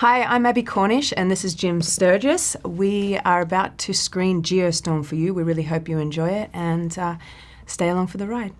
Hi, I'm Abbie Cornish, and this is Jim Sturgess. We are about to screen Geostorm for you. We really hope you enjoy it and uh, stay along for the ride.